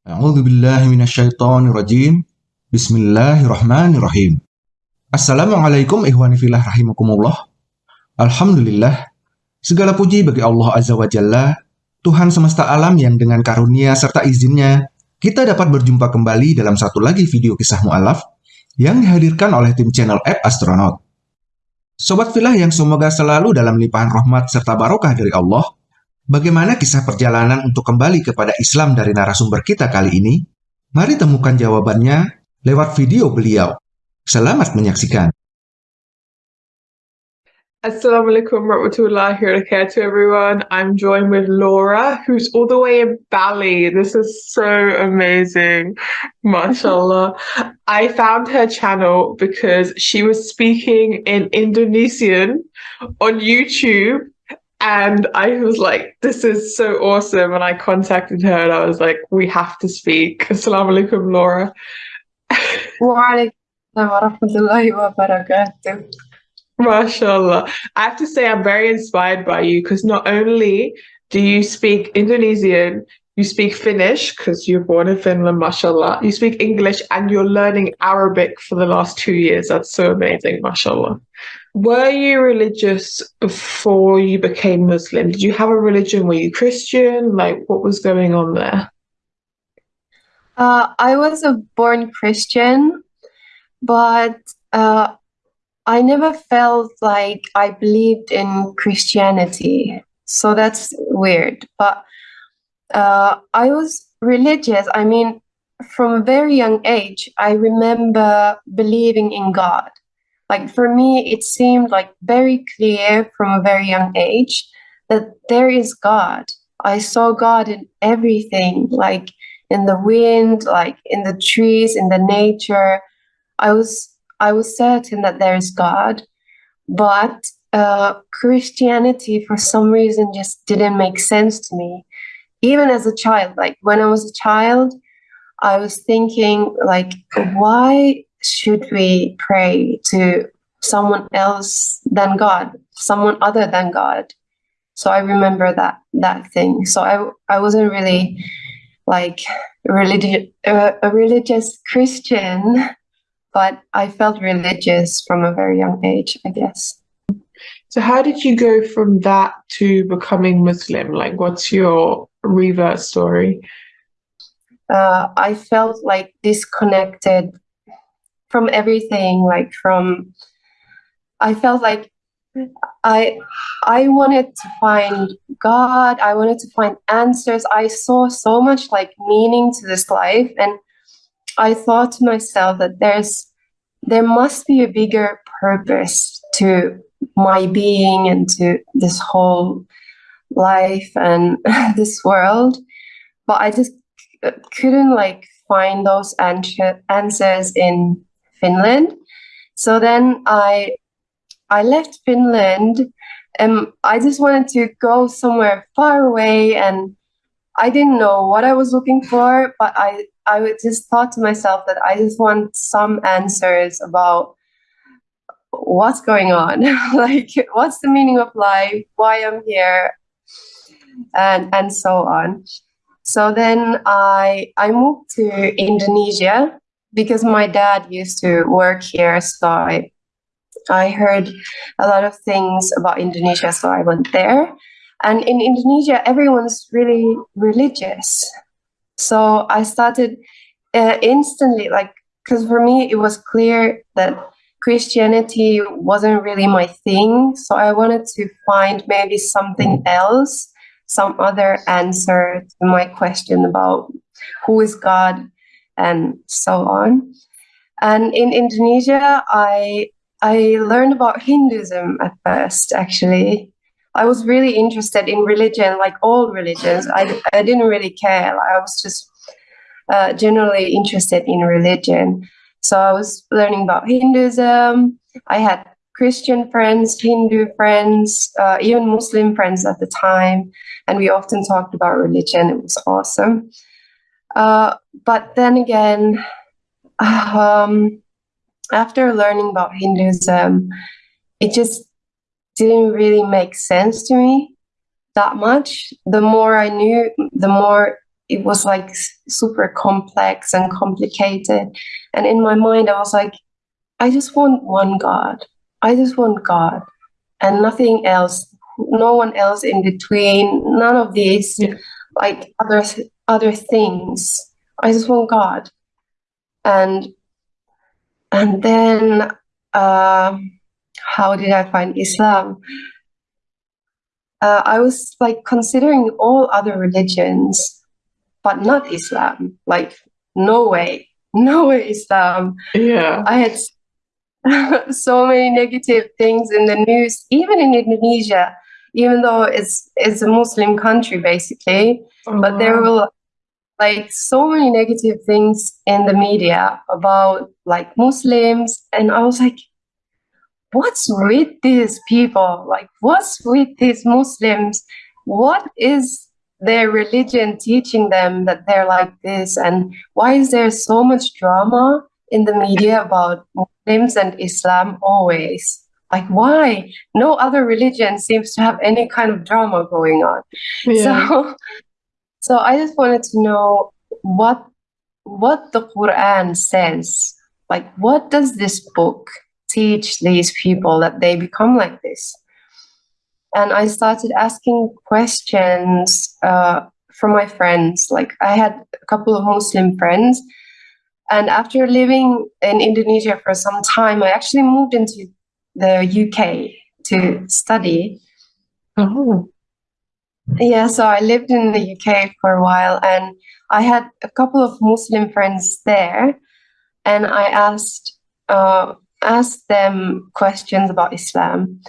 A'udzu billahi minasyaitonir rajim. Bismillahirrahmanirrahim. Assalamualaikum ihwani fillah rahimakumullah. Alhamdulillah. Segala puji bagi Allah Azza wa Jalla, Tuhan semesta alam yang dengan karunia serta izinnya, kita dapat berjumpa kembali dalam satu lagi video kisah mu'alaf yang dihadirkan oleh tim channel App Astronaut. Sobat filah yang semoga selalu dalam limpahan rahmat serta barokah dari Allah, bagaimana kisah perjalanan untuk kembali kepada Islam dari narasumber kita kali ini? Mari temukan jawabannya lewat video beliau. Selamat menyaksikan. Assalamualaikum warahmatullahi wabarakatuh, everyone. I'm joined with Laura, who's all the way in Bali. This is so amazing. MashaAllah. I found her channel because she was speaking in Indonesian on YouTube. And I was like, this is so awesome. And I contacted her and I was like, we have to speak. Laura. Waalaikumsalam warahmatullahi wabarakatuh. MashaAllah. I have to say, I'm very inspired by you because not only do you speak Indonesian, you speak Finnish because you're born in Finland, mashallah. You speak English and you're learning Arabic for the last two years. That's so amazing, mashallah. Were you religious before you became Muslim? Did you have a religion? Were you Christian? Like, what was going on there? Uh, I was a born Christian, but uh, I never felt like I believed in Christianity. So that's weird. But uh, I was religious. I mean, from a very young age, I remember believing in God. Like for me, it seemed like very clear from a very young age that there is God. I saw God in everything, like in the wind, like in the trees, in the nature. I was I was certain that there is God, but uh, Christianity for some reason just didn't make sense to me. Even as a child, like when I was a child, I was thinking like, why should we pray to someone else than God, someone other than God? So I remember that that thing. So I I wasn't really like religious uh, a religious Christian but I felt religious from a very young age, I guess. So, how did you go from that to becoming Muslim? Like, what's your revert story? Uh, I felt like disconnected from everything, like from, I felt like I I wanted to find God. I wanted to find answers. I saw so much like meaning to this life, and I thought to myself that there's there must be a bigger purpose to my being and to this whole life and this world but i just couldn't like find those answers in finland. So then i i left finland and i just wanted to go somewhere far away and i didn't know what i was looking for but i I just thought to myself that I just want some answers about what's going on, like what's the meaning of life, why I'm here, and and so on. So then I I moved to Indonesia because my dad used to work here, so I I heard a lot of things about Indonesia, so I went there. And in Indonesia, everyone's really religious. So I started uh, instantly, like, because for me, it was clear that Christianity wasn't really my thing. So I wanted to find maybe something else, some other answer to my question about who is God and so on. And in Indonesia, I I learned about Hinduism at first, actually. I was really interested in religion, like all religions. I, I didn't really care. I was just uh, generally interested in religion. So I was learning about Hinduism. I had Christian friends, Hindu friends, uh, even Muslim friends at the time. And we often talked about religion. It was awesome. Uh, but then again, um, after learning about Hinduism, it just didn't really make sense to me that much. The more I knew, the more it was like super complex and complicated. And in my mind, I was like, I just want one God. I just want God and nothing else. No one else in between. None of these Yeah. Like other other things. I just want God. And and then uh, how did I find Islam? Uh, I was like considering all other religions, but not Islam. Like, no way, no way, Islam. Yeah. I had so many negative things in the news, even in Indonesia, even though it's it's a Muslim country basically. Oh, But there oh, wow. were like so many negative things in the media about like Muslims, and I was like, what's with these people? Like, what's with these Muslims? What is their religion teaching them that they're like this? And why is there so much drama in the media about Muslims and Islam always? Like, why? No other religion seems to have any kind of drama going on. Yeah. So, so I just wanted to know what what the Quran says. Like, what does this book teach these people that they become like this? And I started asking questions uh, from my friends. Like, I had a couple of Muslim friends, and after living in Indonesia for some time, I actually moved into the UK to study. Oh. Yeah, so I lived in the UK for a while and I had a couple of Muslim friends there and I asked uh, asked them questions about Islam.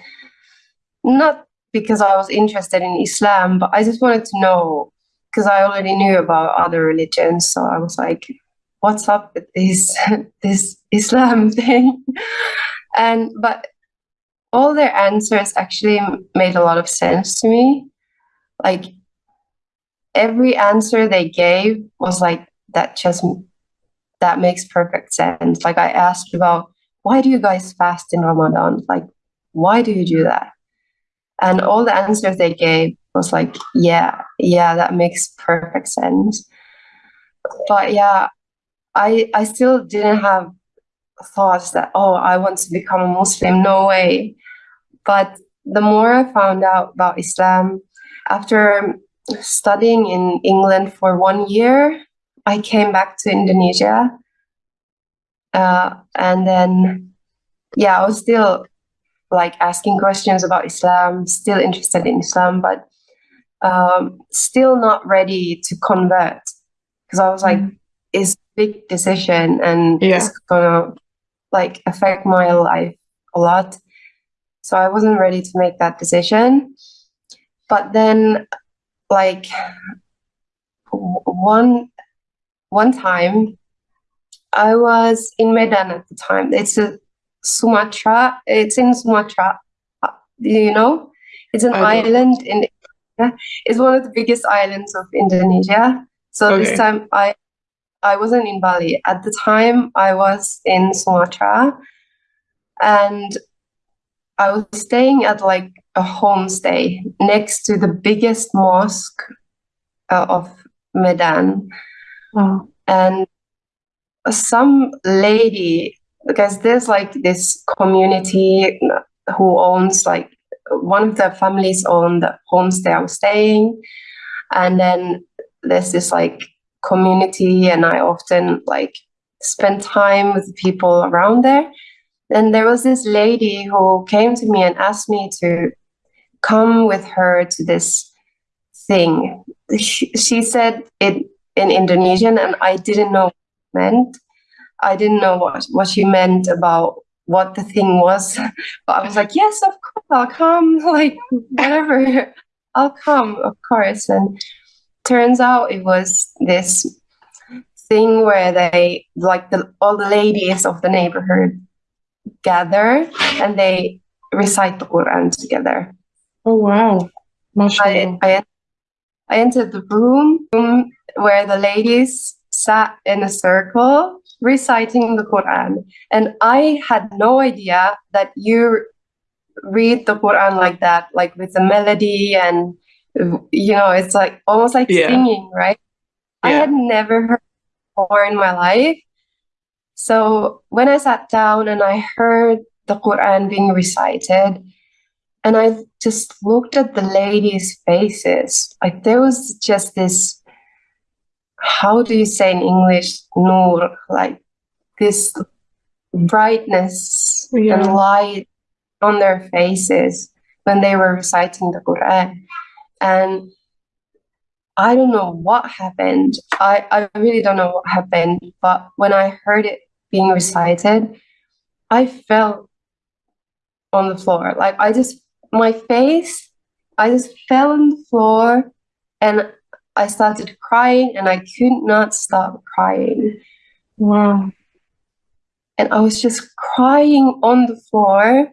Not because I was interested in Islam, but I just wanted to know because I already knew about other religions. So I was like, what's up with this this Islam thing? And but all their answers actually made a lot of sense to me. Like every answer they gave was like that just that makes perfect sense. Like i asked about why do you guys fast in ramadan? Like why do you do that? And all the answers they gave was like yeah yeah that makes perfect sense. But yeah i i still didn't have thoughts that oh i want to become a muslim no way but the more i found out about islam after studying in England for one year, I came back to Indonesia. Uh, and then, yeah, I was still like asking questions about Islam, still interested in Islam, but um, still not ready to convert because I was like, Mm. it's a big decision and Yeah. it's gonna like affect my life a lot. So I wasn't ready to make that decision. But then like one one time i was in medan at the time. It's a sumatra it's in sumatra do you know? It's an I island in it's one of the biggest islands of indonesia. So this time i i wasn't in bali. At the time i was in sumatra. And I was staying at like a homestay next to the biggest mosque uh, of Medan, Wow. and some lady, because there's like this community who owns like one of the families own the homestay I was staying, and then there's this like community, and I often like spend time with the people around there. And there was this lady who came to me and asked me to come with her to this thing. She, she said it in Indonesian, and I didn't know what meant. I didn't know what, what she meant about what the thing was. But I was like, yes, of course, I'll come. Like, whatever, I'll come, of course. And turns out it was this thing where they, like, the, all the ladies of the neighborhood gather and they recite the Quran together. Oh wow. I, I, I entered the room, room where the ladies sat in a circle reciting the Quran. And I had no idea that you read the Quran like that, like with the melody and, you know, it's like almost like Yeah. singing, right? I had never heard before in my life. So when I sat down and I heard the Quran being recited, and I just looked at the ladies' faces, like there was just this, how do you say in English, nur, like this brightness Yeah. and light on their faces when they were reciting the Quran. And I don't know what happened. I, I really don't know what happened. But when I heard it being recited, I fell on the floor. Like I just, my face, I just fell on the floor and I started crying and I could not stop crying. Wow. And I was just crying on the floor,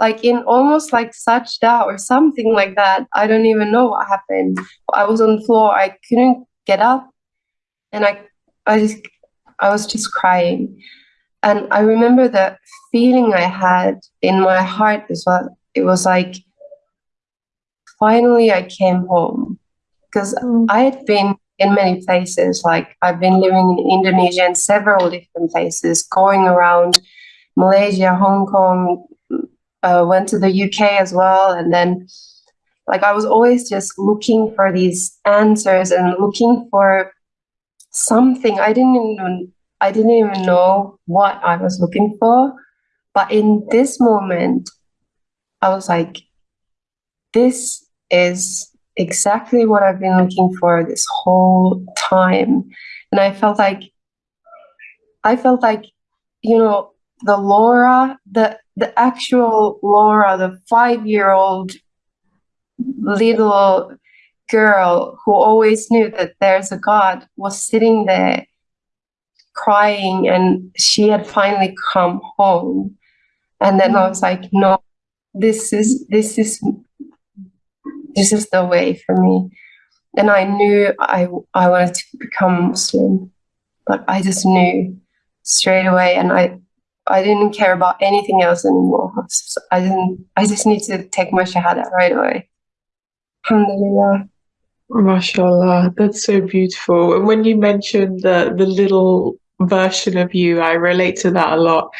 like in almost like sajda or something like that. I don't even know what happened. I was on the floor, I couldn't get up, and I I just I was just crying. And I remember the feeling I had in my heart as well. It was like finally I came home. Because mm. I had been in many places, like I've been living in Indonesia in several different places, going around Malaysia, Hong Kong, uh, went to the UK as well, and then like I was always just looking for these answers and looking for something. I didn't even I didn't even know what I was looking for, but in this moment, I was like, this is exactly what I've been looking for this whole time. And I felt like I felt like, you know, the Laura, the the actual Laura, the five year old little girl who always knew that there's a God was sitting there crying and she had finally come home. And then I was like, no, this is this is this is the way for me. And I knew I I wanted to become Muslim. but I just knew straight away and I I didn't care about anything else anymore. So I didn't I just need to take my shahada right away. Alhamdulillah. Mashallah, that's so beautiful. And when you mentioned the the little version of you, I relate to that a lot.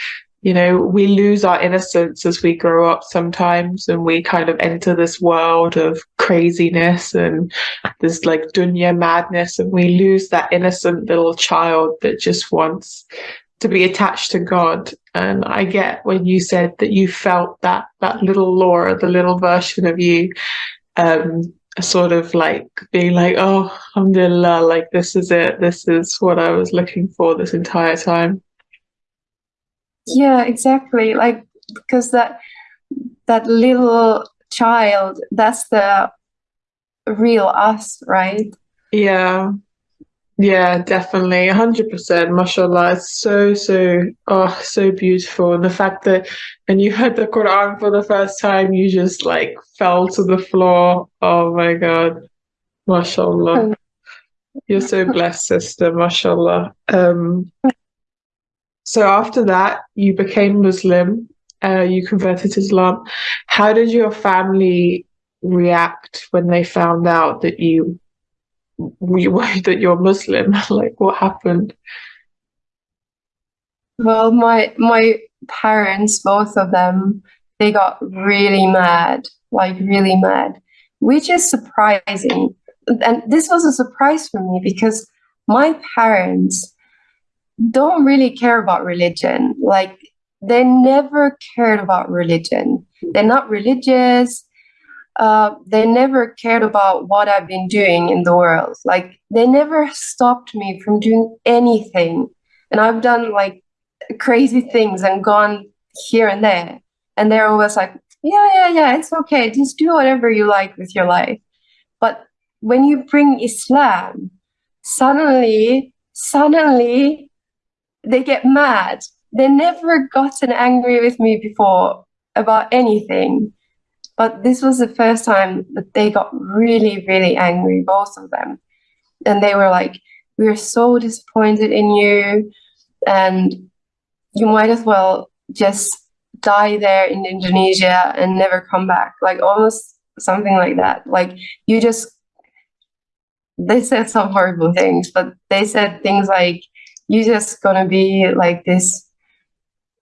You know, we lose our innocence as we grow up sometimes, and we kind of enter this world of craziness and this like dunya madness, and we lose that innocent little child that just wants to be attached to God. And I get when you said that you felt that that little Laura, the little version of you, um, sort of like being like, oh, alhamdulillah, like this is it. This is what I was looking for this entire time. Yeah, exactly. Like because that that little child, that's the real us, right? Yeah. Yeah, definitely. 100%. Mashallah. It's so, so, oh, so beautiful. And the fact that when you heard the Quran for the first time, you just like fell to the floor. Oh my God. Mashallah. You're so blessed, sister. Mashallah. Um, so after that, you became Muslim. Uh, you converted to Islam. How did your family react when they found out that you you that you're Muslim? like, what happened? Well, my my parents, both of them, they got really mad, like really mad, which is surprising. And this was a surprise for me because my parents don't really care about religion. Like they never cared about religion. They're not religious. Uh, they never cared about what I've been doing in the world. Like they never stopped me from doing anything. And I've done like crazy things and gone here and there. And they're always like, yeah, yeah, yeah, it's okay. Just do whatever you like with your life. But when you bring Islam, suddenly, suddenly they get mad. They never gotten angry with me before about anything. But this was the first time that they got really, really angry, both of them. And they were like, We're so disappointed in you. And you might as well just die there in Indonesia and never come back. Like almost something like that. Like you just they said some horrible things, but they said things like, you're just gonna be like this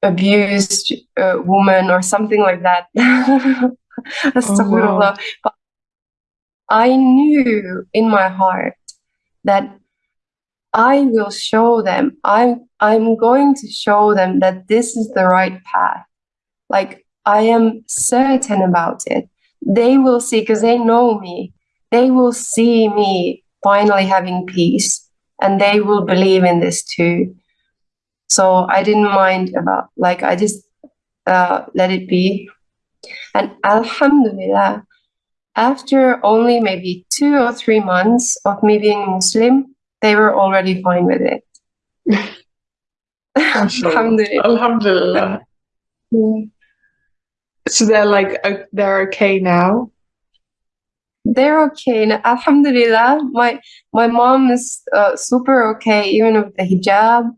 abused uh, woman or something like that." Astaghfirullah. But I knew in my heart that I will show them. I'm I'm going to show them that this is the right path. Like I am certain about it. They will see because they know me. They will see me finally having peace and they will believe in this too. So I didn't mind about like I just uh, let it be. And Alhamdulillah, after only maybe two or three months of me being Muslim, they were already fine with it. Alhamdulillah. Alhamdulillah. Mm. So they're like they're okay now. They're okay. And Alhamdulillah, my my mom is uh, super okay, even with the hijab.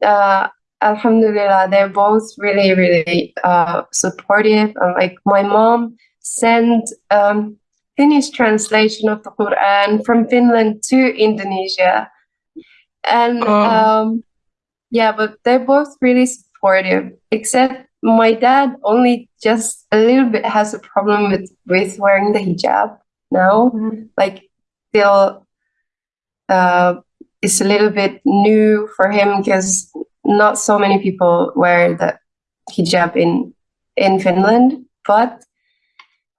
Uh, Alhamdulillah, they're both really, really uh, supportive. And like my mom sent um, Finnish translation of the Quran from Finland to Indonesia, and Oh. um, yeah, but they're both really supportive. Except my dad only just a little bit has a problem with with wearing the hijab now. Like still, uh, it's a little bit new for him because not so many people wear the hijab in in Finland, but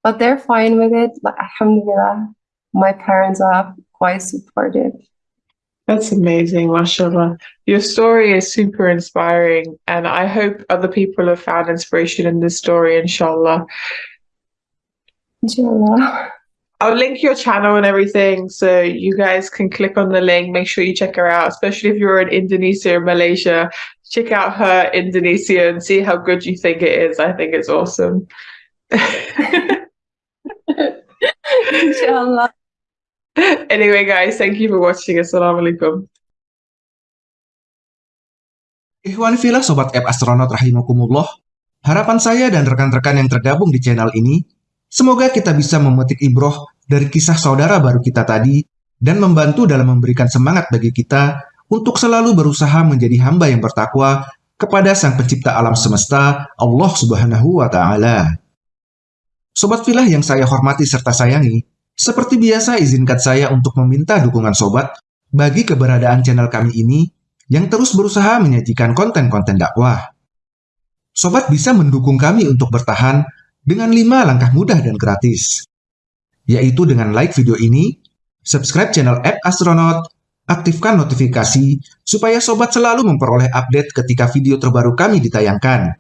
but they're fine with it. Alhamdulillah, my parents are quite supportive. That's amazing, mashallah. Your story is super inspiring, and I hope other people have found inspiration in this story, inshallah. Inshallah. I'll link your channel and everything so you guys can click on the link. Make sure you check her out, especially if you're in Indonesia or Malaysia. Check out her Indonesia and see how good you think it is. I think it's awesome. Inshallah. anyway, guys, thank you for watching. Assalamu alaikum. Ikhwan filah Sobat App Astronaut Rahimakumullah, harapan saya dan rekan-rekan yang tergabung di channel ini, semoga kita bisa memetik ibroh dari kisah saudara baru kita tadi dan membantu dalam memberikan semangat bagi kita untuk selalu berusaha menjadi hamba yang bertakwa kepada Sang Pencipta alam semesta, Allah Subhanahu wa Ta'ala. Sobat filah yang saya hormati serta sayangi, seperti biasa izinkan saya untuk meminta dukungan sobat bagi keberadaan channel kami ini yang terus berusaha menyajikan konten-konten dakwah. Sobat bisa mendukung kami untuk bertahan dengan 5 langkah mudah dan gratis, yaitu dengan like video ini, subscribe channel App Astronaut, aktifkan notifikasi supaya sobat selalu memperoleh update ketika video terbaru kami ditayangkan.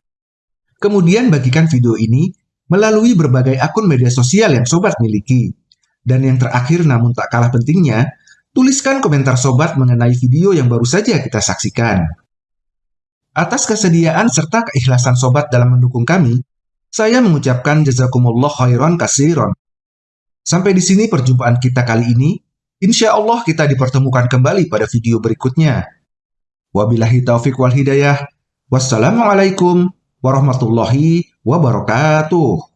Kemudian bagikan video ini melalui berbagai akun media sosial yang sobat miliki. Dan yang terakhir namun tak kalah pentingnya, tuliskan komentar sobat mengenai video yang baru saja kita saksikan. Atas kesediaan serta keikhlasan sobat dalam mendukung kami, saya mengucapkan jazakumullah khairan kasiron. Sampai di sini perjumpaan kita kali ini. Insya Allah kita dipertemukan kembali pada video berikutnya. Wabillahi taufiq wal hidayah. Wassalamualaikum warahmatullahi wabarakatuh.